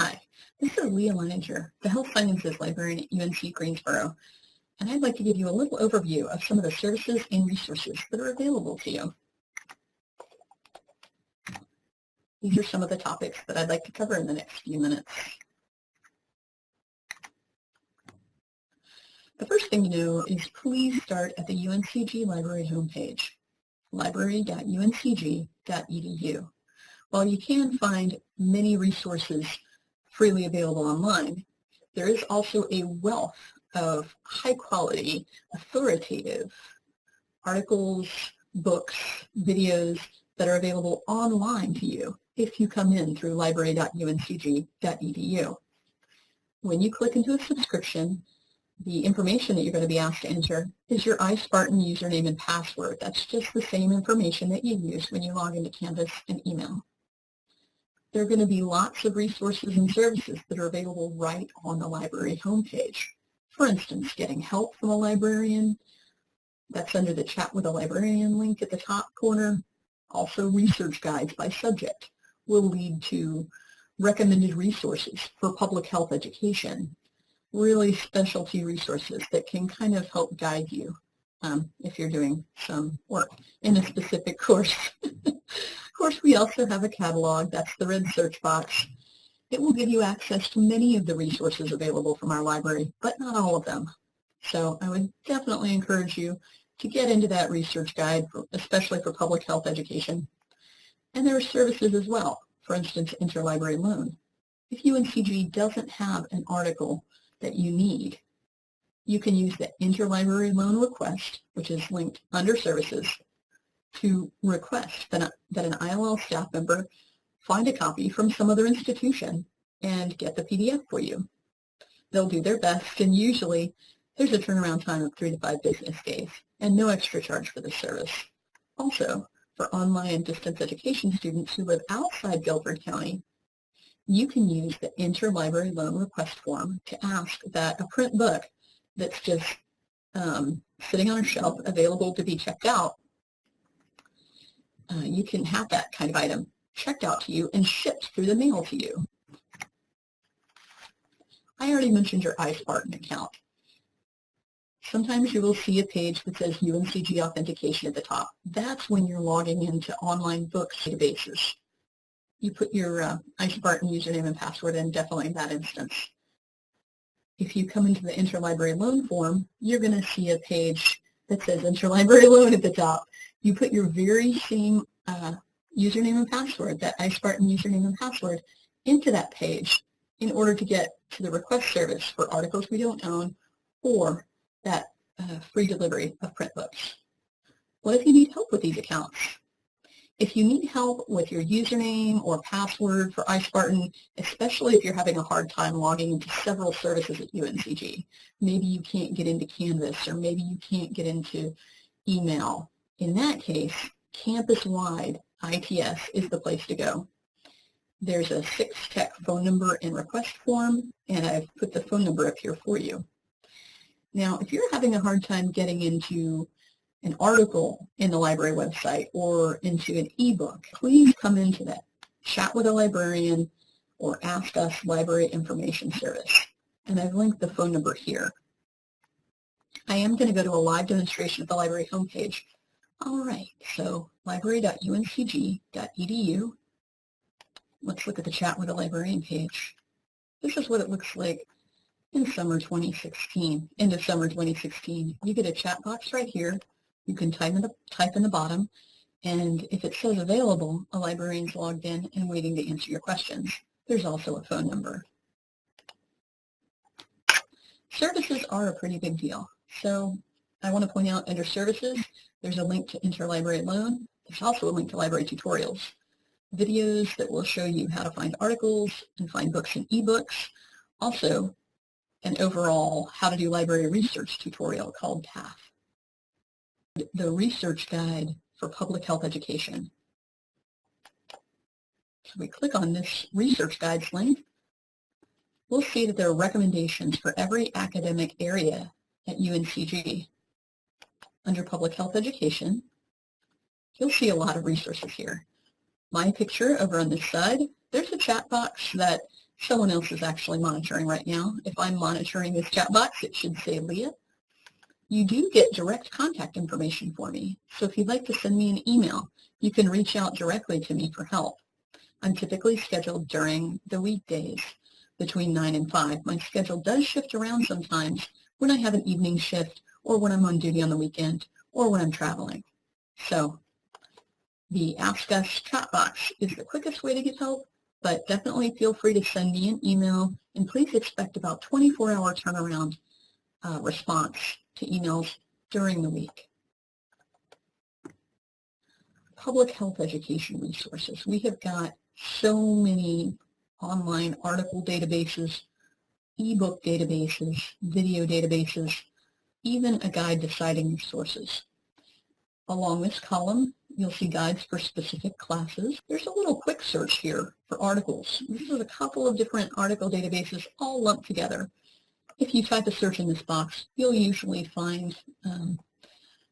Hi, this is Leah Leininger, the Health Sciences Librarian at UNC Greensboro, and I'd like to give you a little overview of some of the services and resources that are available to you. These are some of the topics that I'd like to cover in the next few minutes. The first thing to know is please start at the UNCG Library homepage, library.uncg.edu. While you can find many resources freely available online, there is also a wealth of high-quality, authoritative articles, books, videos that are available online to you if you come in through library.uncg.edu. When you click into a subscription, the information that you're going to be asked to enter is your iSpartan username and password. That's just the same information that you use when you log into Canvas and email. There are going to be lots of resources and services that are available right on the library homepage. For instance, getting help from a librarian, that's under the Chat with a Librarian link at the top corner. Also, research guides by subject will lead to recommended resources for public health education really specialty resources that can kind of help guide you um, if you're doing some work in a specific course. Of course, we also have a catalog. That's the red search box. It will give you access to many of the resources available from our library, but not all of them. So I would definitely encourage you to get into that research guide, especially for public health education. And there are services as well, for instance, interlibrary loan. If UNCG doesn't have an article that you need, you can use the interlibrary loan request, which is linked under services, to request that, that an ILL staff member find a copy from some other institution and get the PDF for you. They'll do their best, and usually there's a turnaround time of three to five business days, and no extra charge for the service. Also, for online and distance education students who live outside Guilford County, you can use the interlibrary loan request form to ask that a print book that's just um, sitting on a shelf available to be checked out, uh, you can have that kind of item checked out to you and shipped through the mail to you. I already mentioned your iSpartan account. Sometimes you will see a page that says UNCG authentication at the top. That's when you're logging into online books databases you put your uh, iSpartan username and password in definitely in that instance. If you come into the interlibrary loan form, you're going to see a page that says interlibrary loan at the top. You put your very same uh, username and password, that iSpartan username and password, into that page in order to get to the request service for articles we don't own or that uh, free delivery of print books. What if you need help with these accounts? If you need help with your username or password for iSpartan, especially if you're having a hard time logging into several services at UNCG, maybe you can't get into Canvas or maybe you can't get into email. In that case, campus-wide ITS is the place to go. There's a six-tech phone number and request form, and I've put the phone number up here for you. Now, if you're having a hard time getting into an article in the library website or into an ebook, please come into that. Chat with a librarian or ask us library information service. And I've linked the phone number here. I am going to go to a live demonstration of the library homepage. All right, so library.uncg.edu. Let's look at the chat with a librarian page. This is what it looks like in summer 2016, end of summer 2016. You get a chat box right here you can type in the, type in the bottom, and if it says available, a librarian's logged in and waiting to answer your questions. There's also a phone number. Services are a pretty big deal. So I want to point out under services, there's a link to interlibrary loan. There's also a link to library tutorials, videos that will show you how to find articles and find books and ebooks. Also, an overall how to do library research tutorial called PATH the research guide for public health education. So we click on this research guides link. We'll see that there are recommendations for every academic area at UNCG. Under public health education, you'll see a lot of resources here. My picture over on this side, there's a chat box that someone else is actually monitoring right now. If I'm monitoring this chat box, it should say Leah. You do get direct contact information for me. So if you'd like to send me an email, you can reach out directly to me for help. I'm typically scheduled during the weekdays between 9 and 5. My schedule does shift around sometimes when I have an evening shift or when I'm on duty on the weekend or when I'm traveling. So the Ask Us chat box is the quickest way to get help, but definitely feel free to send me an email and please expect about 24-hour turnaround uh, response to emails during the week. Public health education resources. We have got so many online article databases, ebook databases, video databases, even a guide to citing your sources. Along this column, you'll see guides for specific classes. There's a little quick search here for articles. This is a couple of different article databases all lumped together. If you type a search in this box, you'll usually find um,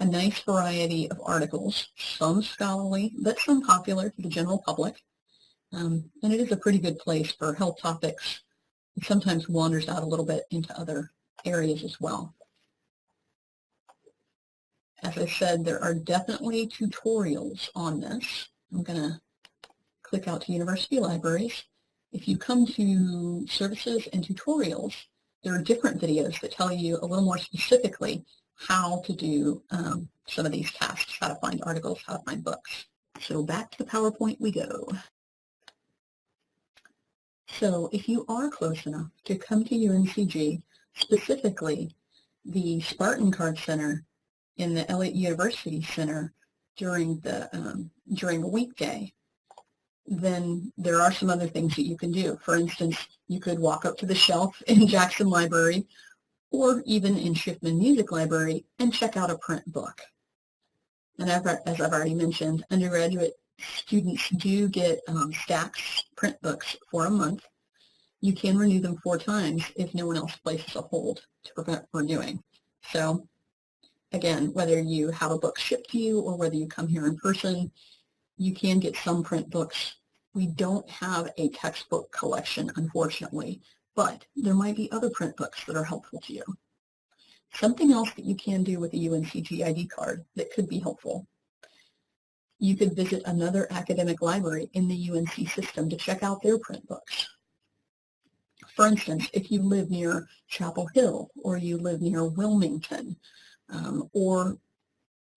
a nice variety of articles, some scholarly, but some popular to the general public. Um, and it is a pretty good place for health topics. It sometimes wanders out a little bit into other areas as well. As I said, there are definitely tutorials on this. I'm going to click out to University Libraries. If you come to Services and Tutorials, there are different videos that tell you a little more specifically how to do um, some of these tasks, how to find articles, how to find books. So back to the PowerPoint we go. So if you are close enough to come to UNCG, specifically the Spartan Card Center in the Elliott University Center during the um, during a weekday, then there are some other things that you can do. For instance, you could walk up to the shelf in Jackson Library or even in Schiffman Music Library and check out a print book. And as I've already mentioned, undergraduate students do get um, stacks print books for a month. You can renew them four times if no one else places a hold to prevent renewing. So again, whether you have a book shipped to you or whether you come here in person, you can get some print books. We don't have a textbook collection, unfortunately, but there might be other print books that are helpful to you. Something else that you can do with a UNCG ID card that could be helpful you could visit another academic library in the UNC system to check out their print books. For instance, if you live near Chapel Hill or you live near Wilmington um, or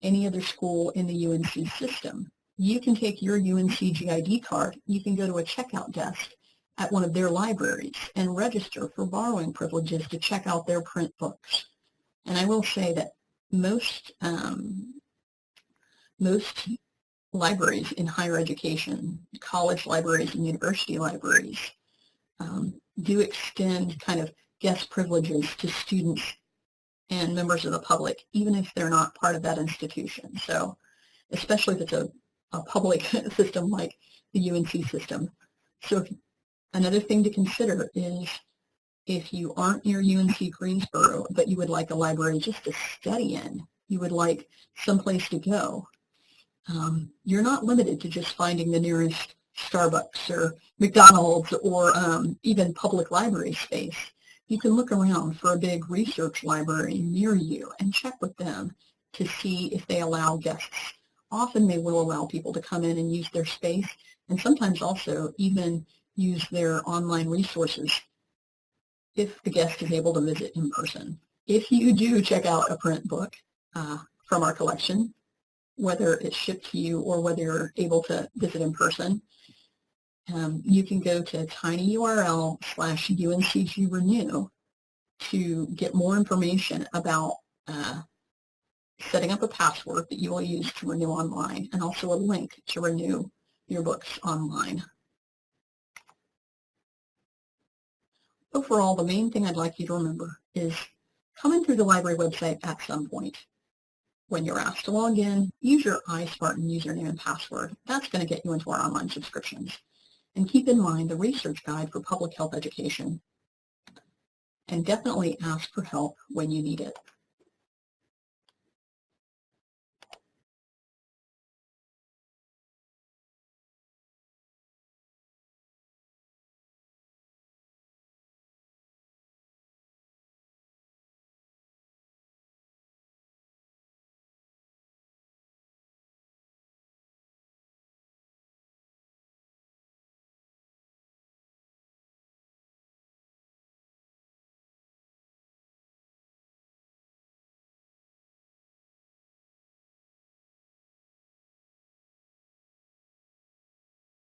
any other school in the UNC system, you can take your UNCG ID card, you can go to a checkout desk at one of their libraries and register for borrowing privileges to check out their print books. And I will say that most um, most libraries in higher education, college libraries and university libraries, um, do extend kind of guest privileges to students and members of the public, even if they're not part of that institution. So especially if it's a, a public system like the UNC system. So if, another thing to consider is if you aren't near UNC Greensboro, but you would like a library just to study in, you would like someplace to go, um, you're not limited to just finding the nearest Starbucks or McDonald's or um, even public library space. You can look around for a big research library near you and check with them to see if they allow guests. Often they will allow people to come in and use their space and sometimes also even use their online resources if the guest is able to visit in person. If you do check out a print book uh, from our collection, whether it's shipped to you or whether you're able to visit in person. Um, you can go to tinyurl slash UNCG renew to get more information about uh, setting up a password that you will use to renew online and also a link to renew your books online. Overall, the main thing I'd like you to remember is coming through the library website at some point. When you're asked to log in, use your iSpartan username and password. That's going to get you into our online subscriptions. And keep in mind the research guide for public health education. And definitely ask for help when you need it.